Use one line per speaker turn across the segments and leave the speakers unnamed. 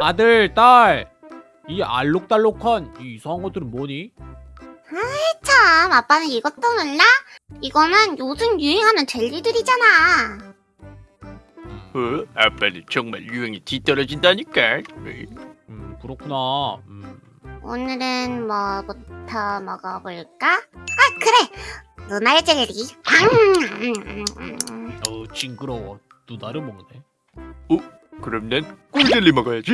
아들, 딸, 이 알록달록한 이 이상한 것들은 뭐니?
참, 아빠는 이것도 몰라? 이거는 요즘 유행하는 젤리들이잖아.
어? 아빠는 정말 유행이 뒤떨어진다니까.
음, 그렇구나. 음,
오늘은 뭐부터 먹어볼까? 아, 그래! 누나의 젤리. 음,
어, 징그러워. 누나를 먹네.
그럼 난 꿀젤리 먹어야지.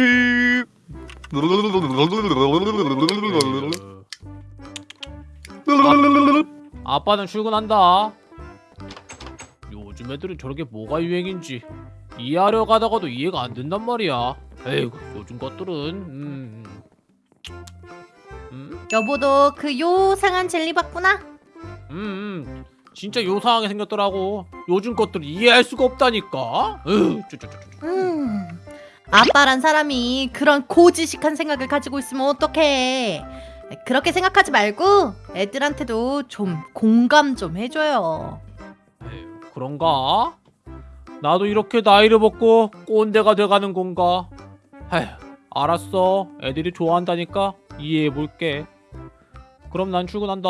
아빠는 출근한다. 요즘 애들은 저렇게 뭐가 유행인지 이해하려 가다가도 이해가 안 된단 말이야. 에이, 요즘 것들은 음, 음,
여보도 그 요상한 젤리 봤구나?
음, 음, 진짜 요상하게 생겼더라고. 요즘 것들을 이해할 수가 없다니까. 으, 쪼쪼쪼쪼.
음. 아빠란 사람이 그런 고지식한 생각을 가지고 있으면 어떡해. 그렇게 생각하지 말고 애들한테도 좀 공감 좀 해줘요.
그런가? 나도 이렇게 나이를 먹고 꼰대가 돼가는 건가? 아휴, 알았어. 애들이 좋아한다니까 이해해볼게. 그럼 난 출근한다.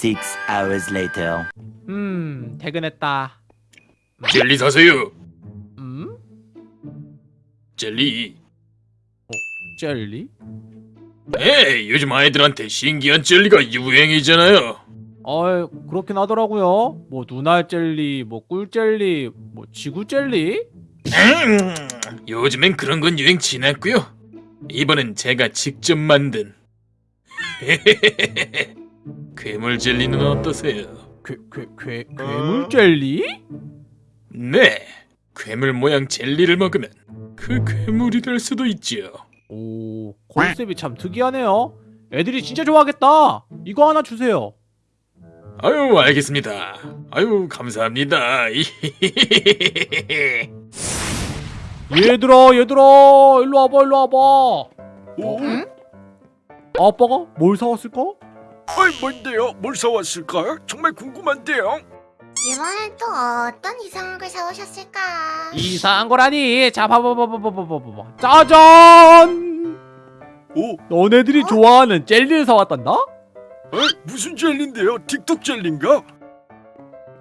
음.
Six hours later.
음, 퇴근했다.
젤리 사세요.
음?
젤리.
젤리?
네, 요즘 아이들한테 신기한 젤리가 유행이잖아요.
어이, 그렇긴 하더라고요. 뭐 눈알 젤리, 뭐 꿀 젤리, 뭐 지구 젤리?
음, 요즘엔 그런 건 유행 지났고요. 이번엔 제가 직접 만든 괴물 젤리는 어떠세요?
괴, 괴, 괴, 괴물 젤리?
네, 괴물 모양 젤리를 먹으면 그 괴물이 될 수도 있죠.
오, 컨셉이 참 특이하네요. 애들이 진짜 좋아하겠다. 이거 하나 주세요.
아유, 알겠습니다. 아유, 감사합니다.
얘들아, 얘들아, 일로 와봐, 일로 와봐. 어?
응?
아빠가 뭘 사왔을까?
어이 뭔데요? 뭘 사왔을까? 정말 궁금한데요.
이번엔 또 어떤 이상한 걸 사오셨을까?
이상한 거라니. 자, 봐봐, 봐봐, 봐봐, 봐봐, 봐봐. 짜잔!
오,
너네들이 좋아하는 젤리를 사왔단다?
어이 무슨 젤리인데요? 틱톡 젤리인가?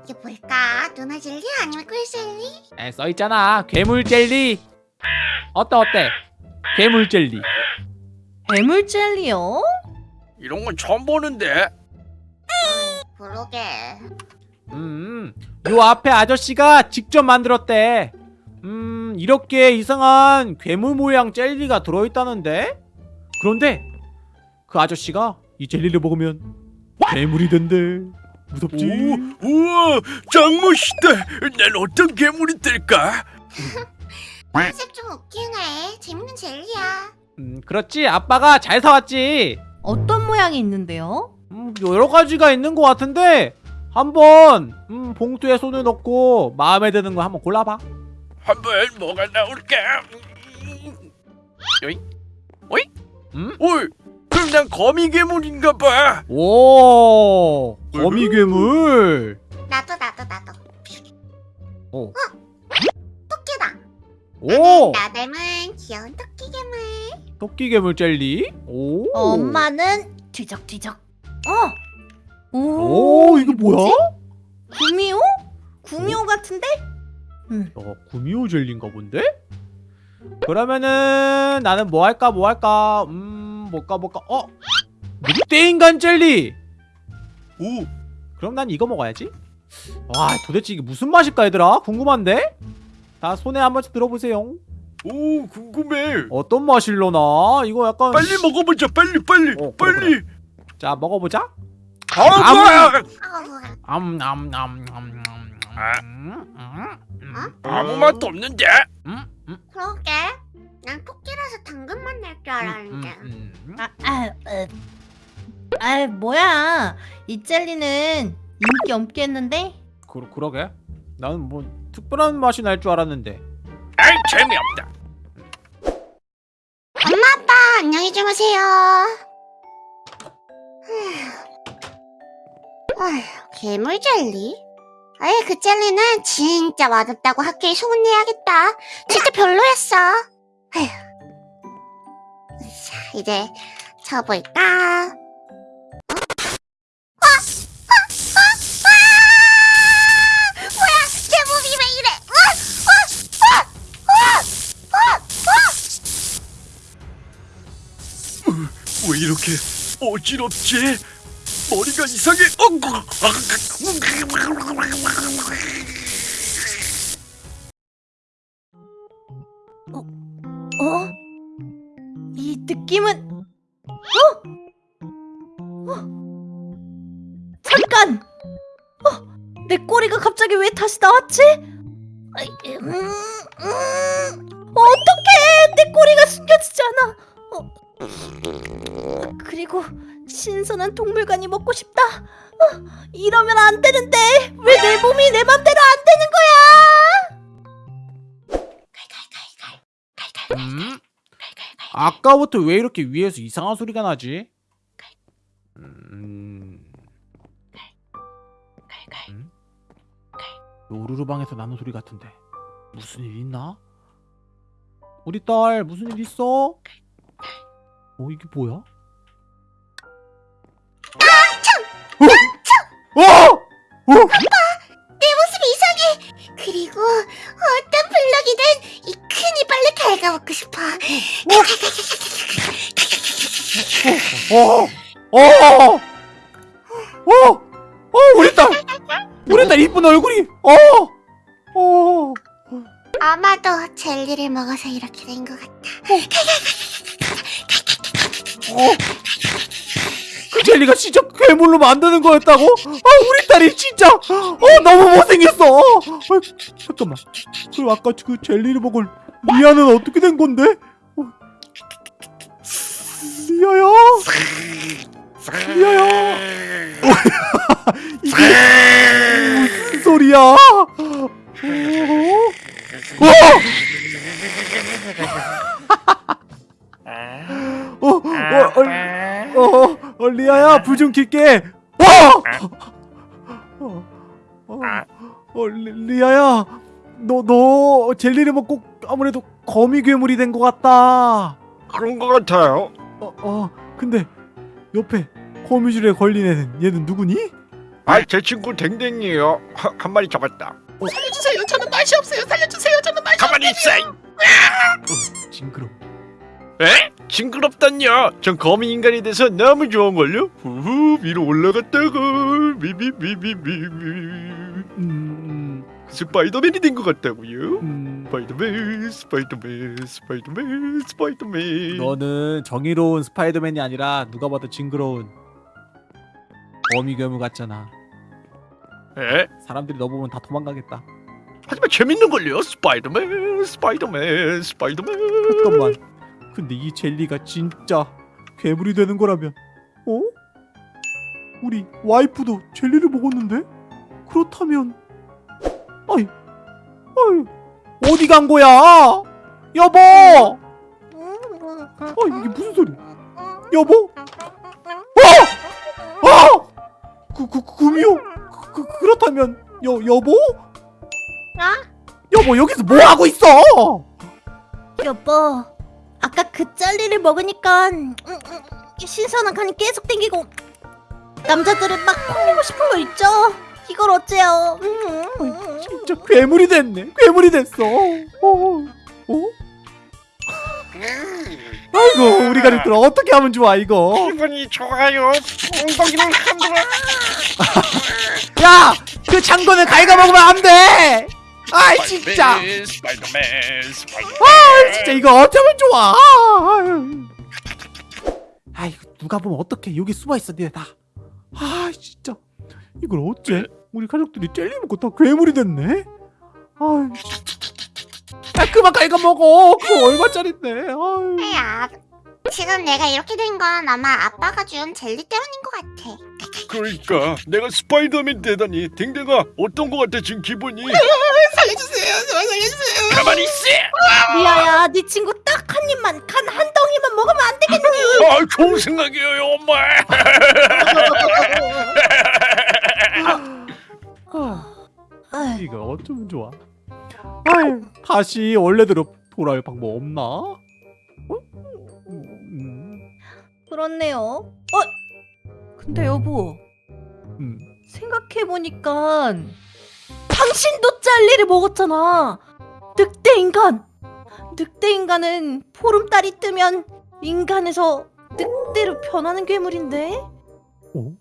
이게 뭘까? 누나 젤리 아니면 꿀 젤리?
에, 써있잖아. 괴물 젤리. 어때, 어때? 괴물 젤리.
괴물 젤리요?
이런 건 처음 보는데.
그러게.
음, 요 앞에 아저씨가 직접 만들었대. 음, 이렇게 이상한 괴물 모양 젤리가 들어있다는데? 그런데 그 아저씨가 이 젤리를 먹으면 괴물이 된대. 무섭지?
오, 우와, 짱 멋있다. 난 어떤 괴물이 될까?
컨셉 좀 웃기네. 재밌는 젤리야.
음, 그렇지. 아빠가 잘 사왔지.
어떤 모양이 있는데요?
음, 여러 가지가 있는 것 같은데 한번 음, 봉투에 손을 넣고 마음에 드는 거 한번 골라봐.
한번 뭐가 나올까? 요이, 오이,
음?
오이. 그럼 난 거미 괴물인가 봐.
오, 거미 괴물.
나도 나도 나도.
오.
어? 토끼다.
오,
나 닮은 귀여운 토끼 괴물.
토끼 괴물 젤리. 오.
엄마는 뒤적뒤적. 어. 오,
오, 이거 뭐야?
구미호? 구미호 같은데? 음.
어, 구미호 젤리인가 본데? 그러면은 나는 뭐 할까 뭐 할까 음 뭘까 뭘까 어 늑대인간 젤리
오,
그럼 난 이거 먹어야지 와 도대체 이게 무슨 맛일까 얘들아 궁금한데 자 손에 한 번씩 들어보세요
오, 궁금해.
어떤 맛일려나 이거 약간
빨리 먹어보자. 빨리, 빨리,
어, 그래,
빨리.
자 먹어보자
아, 아무 맛도 없는데.
그러게. 난 토끼라서 당근만 낼 줄 알았는데.
아, 아, 어. 아, 뭐야? 이 젤리는 인기 없겠는데?
그, 그러게 나는 뭐 특별한 맛이 날 줄 알았는데
아이 재미없다.
엄마 아빠 안녕히 주무세요. 아휴, 괴물 젤리? 아이 그 젤리는 진짜 맛없다고 학교에 소문내야겠다. 진짜 별로였어. 아휴. 자 이제 쳐볼까?
이렇게 어지럽지? 머리가 이상해. 어,
어? 이 느낌은 어? 어? 잠깐! 어? 내 꼬리가 갑자기 왜 다시 나왔지? 음. 어. 그리고 신선한 동물관이 먹고 싶다. 어, 이러면 안 되는데 왜 내 몸이 내 맘대로 안 되는 거야?
음? 아까부터 왜 이렇게 위에서 이상한 소리가 나지? 음... 음? 노루루 방에서 나는 소리 같은데 무슨 일 있나? 우리 딸 무슨 일 있어? 어 이게 뭐야? 어!
내 모습이 이상해. 그리고 어떤 블럭이든 이 큰 이빨로 갉아먹고 싶어.
어! 어! 어! 어! 우리 딸! 우리 딸 이쁜 얼굴이! 어! 어!
아마도 젤리를 먹어서 이렇게 된 것 같아.
어? 그 젤리가 진짜 괴물로 만드는 거였다고? 아 우리 딸이 진짜 어 너무 못생겼어. 어, 잠깐만. 그럼 아까 그 젤리를 먹을 리아는 어떻게 된 건데? 어. 리아야. 리아야. 이게 무슨 소리야? 어? 어? 어? 어? 어? 어? 어? 리아야 불 좀 킬게. 어! 어? 어? 어? 리, 리아야 너 너 젤리를 먹고 아무래도 거미 괴물이 된 것 같다.
그런 것 같아요.
어, 어 근데 옆에 거미줄에 걸린 애는 얘는 누구니?
아, 제 친구 댕댕이에요. 하- 한 마리 잡았다.
살려주세요. 저는 맛이 없어요. 살려주세요. 저는 맛이
가만히 있어.
어, 징그러.
에? 징그럽단요. 전 거미 인간이 돼서 너무 좋은걸요. 후후 위로 올라갔다가 미미미미미미
음,
스파이더맨이 된 것 같다고요.
음,
스파이더맨, 스파이더맨, 스파이더맨, 스파이더맨.
너는 정의로운 스파이더맨이 아니라 누가 봐도 징그러운 거미 괴물 같잖아.
에?
사람들이 너 보면 다 도망가겠다.
하지만 재밌는 걸요. 스파이더맨, 스파이더맨, 스파이더맨.
잠깐만. 근데 이 젤리가 진짜 괴물이 되는 거라면, 어? 우리 와이프도 젤리를 먹었는데? 그렇다면, 아이, 아이, 어디 간 거야? 여보! 어, 이게 무슨 소리? 여보? 어! 어! 그, 그, 그, 금이요? 그, 그, 그렇다면, 여, 여보? 여보, 여기서 뭐 하고 있어?
여보, 아까 그 젤리를 먹으니까 음, 음, 신선한 간이 계속 땡기고 남자들은 막 콩이고 싶은 거 있죠? 이걸 어째요? 음.
진짜 괴물이 됐네. 괴물이 됐어. 어? 어? 아이고 우리가 그럼 어떻게 하면 좋아 이거?
기분이 좋아요. 엉덩이를 흔들어.
야, 그 장군을 갉아먹으면 안 돼. 아이 진짜.
스파이더맨, 스파이더맨.
아 진짜 이거 어쩌면 좋아. 아이고 누가 보면 어떡해 여기 숨어 있어 니네 다. 아 진짜 이걸 어째? 우리 가족들이 젤리 먹고 다 괴물이 됐네. 아이. 야 그만 갉아먹어. 그거 얼마짜린데. 아이.
야, 지금 내가 이렇게 된 건 아마 아빠가 준 젤리 때문인 것 같아.
그러니까 내가 스파이더맨 되다니 댕댕아 어떤 거 같아 지금 기분이?
살려주세요. 제발 살려주세요.
가만히 있어.
리아야, 네 친구 딱 한 입만, 간 한 덩이만 먹으면 안 되겠니?
아 좋은 생각이에요 엄마.
아, 이거 어쩌면 좋아 아유 다시 원래대로 돌아올 방법 없나? 어? 음,
그렇네요. 어? 근데 여보,
음.
생각해보니까 당신도 짤리를 먹었잖아. 늑대 인간. 늑대 인간은 보름달이 뜨면 인간에서 늑대로 변하는 괴물인데.
어?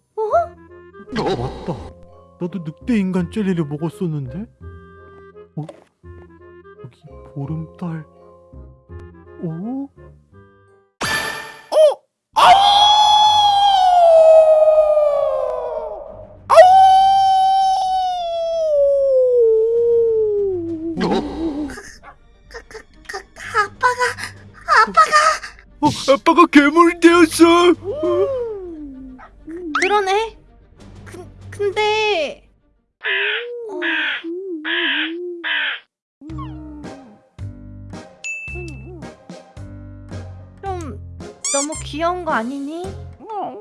맞다 나도 늑대 인간 젤리를 먹었었는데 어? 여기 보름달
어?
그러네. 그, 근데 어... 좀 너무 귀여운 거 아니니?
어?